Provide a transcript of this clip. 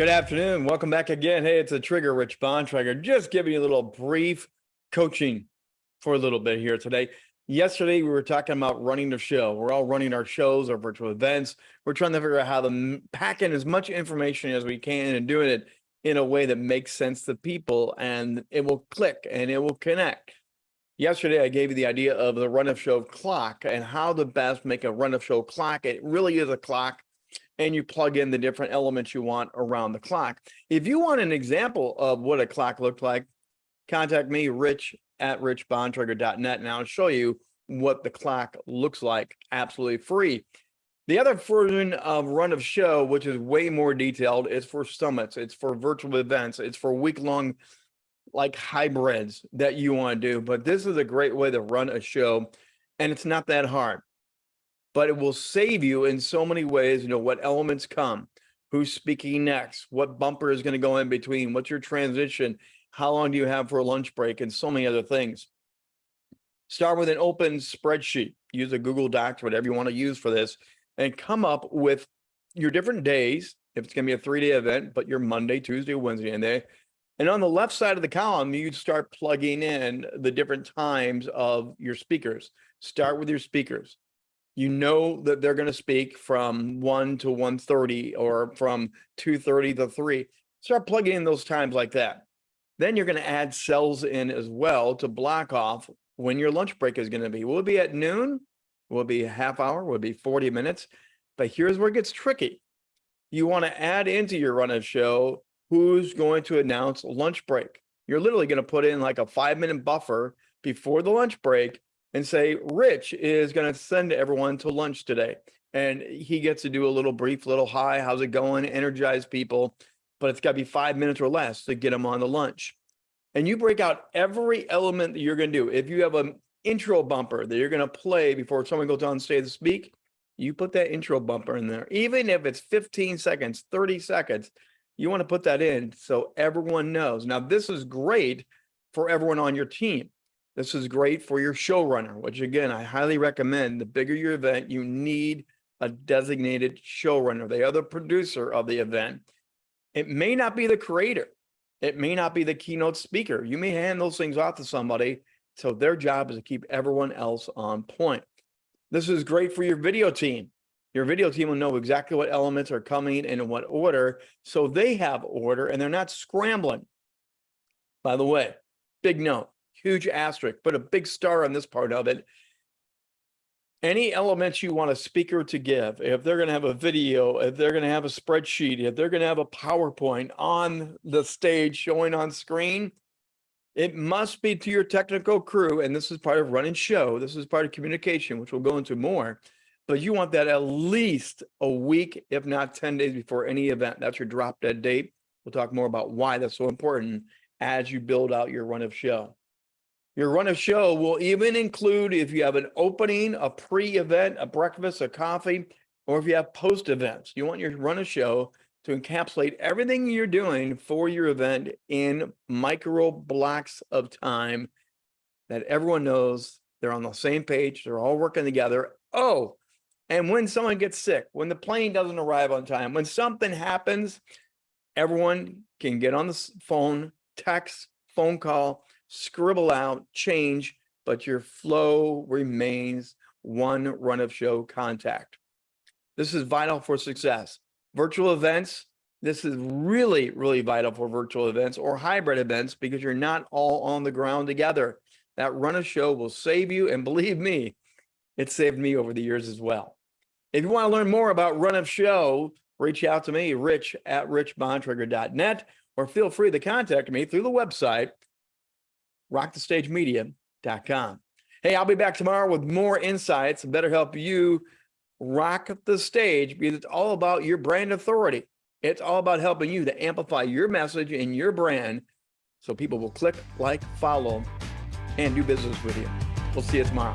Good afternoon. Welcome back again. Hey, it's a trigger, Rich Bontrager. Just giving you a little brief coaching for a little bit here today. Yesterday, we were talking about running the show. We're all running our shows, our virtual events. We're trying to figure out how to pack in as much information as we can and doing it in a way that makes sense to people and it will click and it will connect. Yesterday, I gave you the idea of the run of show clock and how to best make a run of show clock. It really is a clock and you plug in the different elements you want around the clock. If you want an example of what a clock looked like, contact me, rich at richbontrager.net, and I'll show you what the clock looks like absolutely free. The other version of Run of Show, which is way more detailed, is for summits. It's for virtual events. It's for week-long like hybrids that you want to do. But this is a great way to run a show, and it's not that hard but it will save you in so many ways. You know, what elements come, who's speaking next, what bumper is going to go in between, what's your transition, how long do you have for a lunch break, and so many other things. Start with an open spreadsheet. Use a Google Docs, whatever you want to use for this, and come up with your different days. If it's going to be a three-day event, but your Monday, Tuesday, Wednesday, and day. And on the left side of the column, you start plugging in the different times of your speakers. Start with your speakers you know that they're going to speak from 1 to 1.30 or from 2.30 to 3 start plugging in those times like that. Then you're going to add cells in as well to block off when your lunch break is going to be. Will be at noon? Will be a half hour? Will be 40 minutes? But here's where it gets tricky. You want to add into your run of show who's going to announce lunch break. You're literally going to put in like a five minute buffer before the lunch break and say, Rich is going to send everyone to lunch today. And he gets to do a little brief, little hi, how's it going? Energize people, but it's got to be five minutes or less to get them on the lunch. And you break out every element that you're going to do. If you have an intro bumper that you're going to play before someone goes on stage to speak, you put that intro bumper in there. Even if it's 15 seconds, 30 seconds, you want to put that in so everyone knows. Now, this is great for everyone on your team this is great for your showrunner, which again, I highly recommend. The bigger your event, you need a designated showrunner. They are the producer of the event. It may not be the creator. It may not be the keynote speaker. You may hand those things off to somebody. So their job is to keep everyone else on point. This is great for your video team. Your video team will know exactly what elements are coming and in what order. So they have order and they're not scrambling. By the way, big note, huge asterisk, but a big star on this part of it. Any elements you want a speaker to give, if they're going to have a video, if they're going to have a spreadsheet, if they're going to have a PowerPoint on the stage showing on screen, it must be to your technical crew. And this is part of running show. This is part of communication, which we'll go into more. But you want that at least a week, if not 10 days before any event. That's your drop dead date. We'll talk more about why that's so important as you build out your run of show. Your run of show will even include if you have an opening, a pre-event, a breakfast, a coffee, or if you have post events. You want your run of show to encapsulate everything you're doing for your event in micro blocks of time that everyone knows they're on the same page, they're all working together. Oh, and when someone gets sick, when the plane doesn't arrive on time, when something happens, everyone can get on the phone, text, phone call, scribble out, change, but your flow remains one run of show contact. This is vital for success. Virtual events, this is really, really vital for virtual events or hybrid events because you're not all on the ground together. That run of show will save you. And believe me, it saved me over the years as well. If you want to learn more about run of show, reach out to me, rich at richbontrager.net, or feel free to contact me through the website, rockthestagemedia.com. Hey, I'll be back tomorrow with more insights and better help you rock the stage because it's all about your brand authority. It's all about helping you to amplify your message and your brand so people will click, like, follow, and do business with you. We'll see you tomorrow.